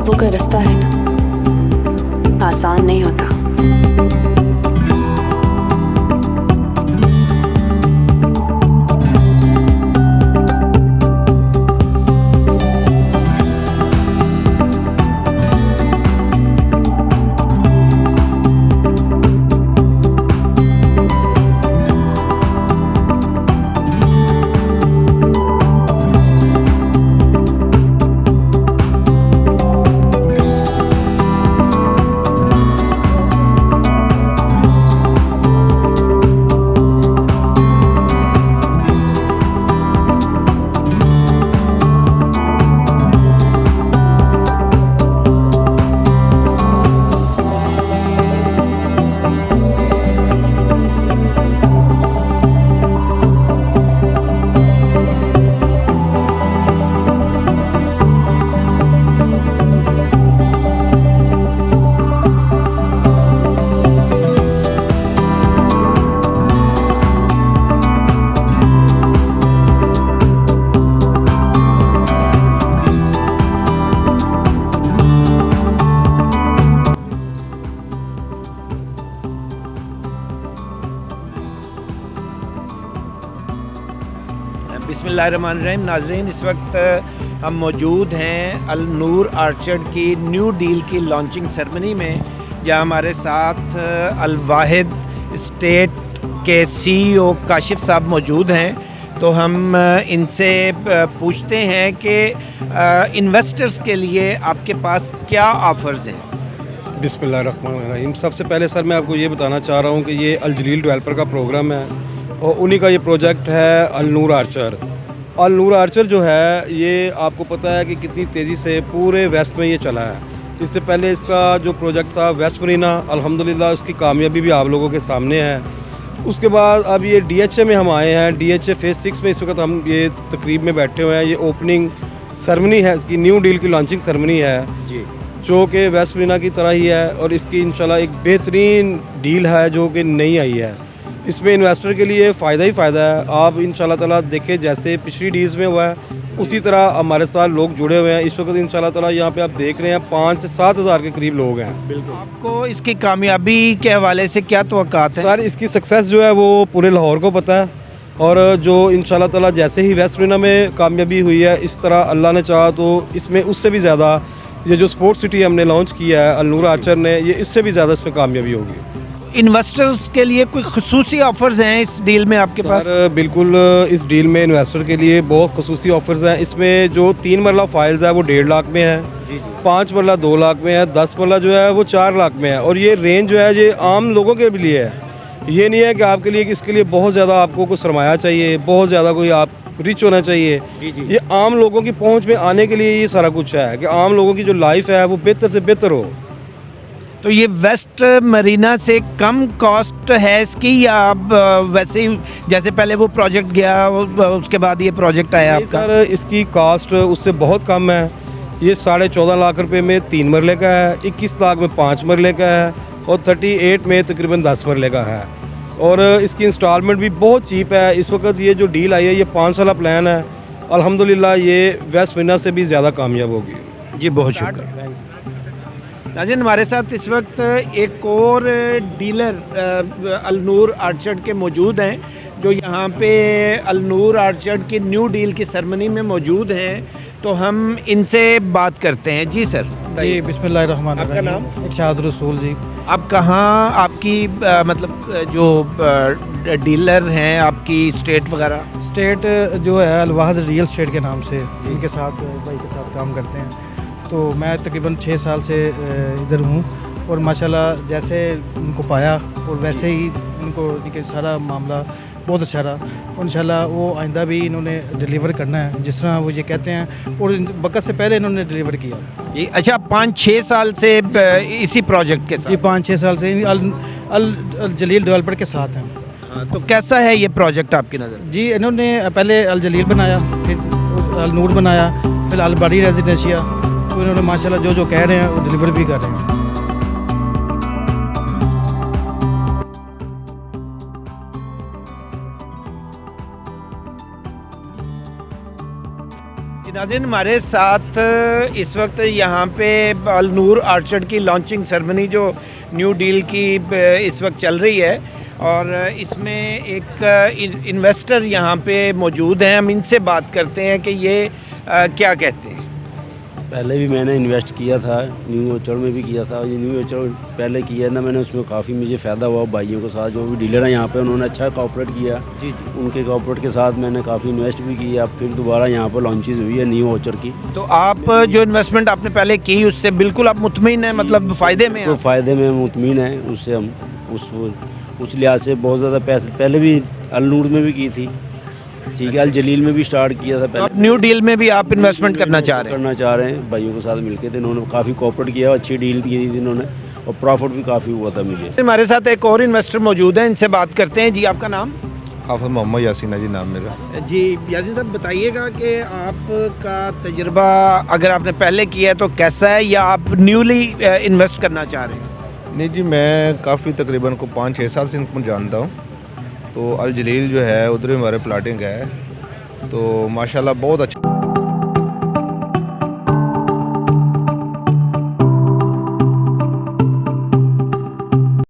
خوابوں کا رستہ ہے نا۔ آسان نہیں ہوتا۔ بسم اللہ الرحمن الرحیم۔ ناظرین، اس وقت ہم موجود ہیں النور آرچرڈ کی نیو ڈیل کی لانچنگ سرمنی میں، جہاں ہمارے ساتھ الواحد اسٹیٹ کے سی او کاشف صاحب موجود ہیں۔ تو ہم ان سے پوچھتے ہیں کہ انویسٹرز کے لیے آپ کے پاس کیا آفرز ہیں؟ بسم اللہ الرحمن الرحیم۔ سب سے پہلے سر، میں آپ کو یہ بتانا چاہ رہا ہوں کہ یہ الجلیل ڈیولپر کا پروگرام ہے۔ اور انہی کا یہ پروجیکٹ ہے النور آرچر۔ النور آرچر جو ہے یہ آپ کو پتہ ہے کہ کتنی تیزی سے پورے ویسٹ میں یہ چلا ہے۔ اس سے پہلے اس کا جو پروجیکٹ تھا ویسٹ مرینا الحمدللہ اس کی کامیابی بھی آپ لوگوں کے سامنے ہے۔ اس کے بعد اب یہ ڈی ایچ اے میں ہم آئے ہیں۔ D H A phase six میں اس وقت ہم یہ تقریب میں بیٹھے ہوئے ہیں۔ یہ اوپننگ سرمنی ہے۔ اس کی نیو ڈیل کی لانچنگ سرمنی ہے۔ جی۔ جو کہ ویسٹ مرینا کی طرح ہی ہے اور اس کی انشاءاللہ ایک بہترین ڈیل ہے جو کہ نئی آئی ہے۔ اس میں انویسٹر کے لیے فائدہ ہی فائدہ ہے۔ آپ ان شاء اللہ تعالیٰ دیکھیں جیسے پچھلی ڈیلز میں ہوا ہے اسی طرح ہمارے ساتھ لوگ جڑے ہوئے ہیں۔ اس وقت ان شاء اللہ تعالیٰ یہاں پہ آپ دیکھ رہے ہیں پانچ سے سات ہزار کے قریب لوگ ہیں۔ بالکل۔ آپ کو اس کی کامیابی کے حوالے سے کیا توقعات ہیں؟ سر اس کی سکسیس جو ہے وہ پورے لاہور کو پتہ ہے۔ اور جو ان شاء اللہ تعالیٰ جیسے ہی ویسٹ مرینا میں کامیابی ہوئی ہے اس طرح اللہ نے چاہا تو اس میں اس سے بھی زیادہ یہ جو سپورٹ سٹی ہم نے لانچ کیا ہے النور آرچر نے یہ اس سے بھی زیادہ اس میں کامیابی ہوگی۔ انویسٹرز کے لیے کوئی خصوصی آفرز ہیں اس ڈیل میں آپ کے پاس؟ بالکل اس ڈیل میں انویسٹر کے لیے بہت خصوصی آفرز ہیں۔ اس میں جو تین مرلہ فائلز ہے وہ ڈیڑھ لاکھ میں ہے جی جی۔ پانچ مرلہ دو لاکھ میں ہے دس مرلہ جو ہے وہ چار لاکھ میں ہے اور یہ رینج جو ہے یہ عام لوگوں کے لیے ہے۔ یہ نہیں ہے کہ آپ کے لیے کہ اس کے لیے بہت زیادہ آپ کو کوئی سرمایہ چاہیے بہت زیادہ کوئی آپ ریچ ہونا چاہیے۔ جی یہ عام لوگوں کی پہنچ میں آنے کے لیے یہ سارا کچھ ہے کہ عام لوگوں کی جو لائف ہے وہ بہتر سے بہتر ہو۔ تو یہ ویسٹ مرینا سے کم کاسٹ ہے اس کی یا اب ویسے ہی جیسے پہلے وہ پروجیکٹ گیا اس کے بعد یہ پروجیکٹ آیا آپ کا؟ سر اس کی کاسٹ اس سے بہت کم ہے۔ یہ ساڑھے چودہ لاکھ روپے میں تین مرلے کا ہے اکیس لاکھ میں پانچ مرلے کا ہے اور تھرٹی ایٹ میں تقریباً دس مرلے کا ہے۔ اور اس کی انسٹالمنٹ بھی بہت چیپ ہے۔ اس وقت یہ جو ڈیل آئی ہے یہ پانچ سالہ پلان ہے۔ الحمدللہ یہ ویسٹ مرینا سے بھی زیادہ کامیاب ہوگی۔ جی بہت شکریہ۔ ناظرین ہمارے ساتھ اس وقت ایک اور ڈیلر النور آرچرڈ کے موجود ہیں جو یہاں پہ النور آرچرڈ کی نیو ڈیل کی سرمنی میں موجود ہیں۔ تو ہم ان سے بات کرتے ہیں۔ جی سر جی بسم اللہ الرحمن آپ کا الرحیم۔ نام؟ ارشاد رسول جی۔ آپ کہاں آپ کی مطلب جو ڈیلر ہیں آپ کی اسٹیٹ وغیرہ؟ اسٹیٹ جو ہے الواحد ریئل اسٹیٹ کے نام سے۔ ان کے ساتھ بھائی کے ساتھ کام کرتے ہیں۔ تو میں تقریباً چھ سال سے ادھر ہوں اور ماشاءاللہ جیسے ان کو پایا اور ویسے ہی ان کو کہ سارا معاملہ بہت اچھا رہا۔ اور انشاءاللہ وہ آئندہ بھی انہوں نے ڈلیور کرنا ہے جس طرح وہ یہ کہتے ہیں۔ اور وقت سے پہلے انہوں نے ڈلیور کیا۔ جی اچھا پانچ چھ سال سے اسی پروجیکٹ کے یہ ساتھ۔ پانچ چھ سال سے۔ ال- الجلیل ڈیولپر کے ساتھ ہیں۔ ہاں، تو کیسا ہے یہ پروجیکٹ آپ کی نظر؟ جی انہوں نے پہلے الجلیل بنایا پھر النور بنایا پھر الباری ریزیڈینشیا انہوں نے ماشاءاللہ جو جو کہہ رہے ہیں وہ ڈلیور بھی کر رہے ہیں ناظرین ہمارے ساتھ اس وقت یہاں پہ النور آرچڈ کی لانچنگ سرمنی جو نیو ڈیل کی اس وقت چل رہی ہے اور اس میں ایک انویسٹر یہاں پہ موجود ہیں۔ ہم ان سے بات کرتے ہیں کہ یہ کیا کہتے ہیں۔ پہلے بھی میں نے انویسٹ کیا تھا نیو اوچڑ میں بھی کیا تھا۔ یہ نیو اوچڑ پہلے کیا نا میں نے اس میں کافی مجھے فائدہ ہوا بھائیوں کے ساتھ۔ جو بھی ڈیلر ہیں یہاں پہ انہوں نے اچھا کاپریٹ کیا۔ جی جی۔ ان کے کاپریٹ کے ساتھ میں نے کافی انویسٹ بھی کیا پھر دوبارہ یہاں پہ لانچز ہوئی ہے نیو اوچر کی۔ تو آپ جو انویسٹمنٹ آپ نے پہلے کی اس سے بالکل آپ مطمئن ہیں؟ مطلب فائدے میں تو فائدے میں مطمئن ہیں۔ اس سے ہم اس اس لحاظ سے بہت زیادہ پیسے پہلے بھی النور میں بھی کی تھی۔ ٹھیک ہے الجلیل میں بھی اسٹارٹ کیا تھا پہلے۔ نیو ڈیل میں بھی آپ انویسٹمنٹ کرنا چاہ رہے ہیں؟ کرنا چاہ رہے ہیں بھائیوں کے ساتھ مل کے تھے انہوں نے کافی کوپریٹ کیا اچھی ڈیل دی تھی انہوں نے اور پرافٹ بھی کافی ہوا تھا مجھے۔ ہمارے ساتھ ایک اور انویسٹر موجود ہیں ان سے بات کرتے ہیں۔ جی آپ کا نام؟ آفر محمد یاسینہ جی نام میرا۔ جی یاسین صاحب بتائیے گا کہ آپ کا تجربہ اگر آپ نے پہلے کیا ہے تو کیسا ہے یا آپ نیولی انویسٹ uh, کرنا چاہ رہے ہیں؟ نہیں جی میں کافی تقریباً کو پانچ چھ سال سے ان کو جانتا ہوں۔ تو الجلیل جو ہے ادھر ہمارے پلاٹنگ ہے۔ تو ماشاءاللہ بہت اچھا